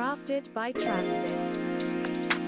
Crafted by Transit.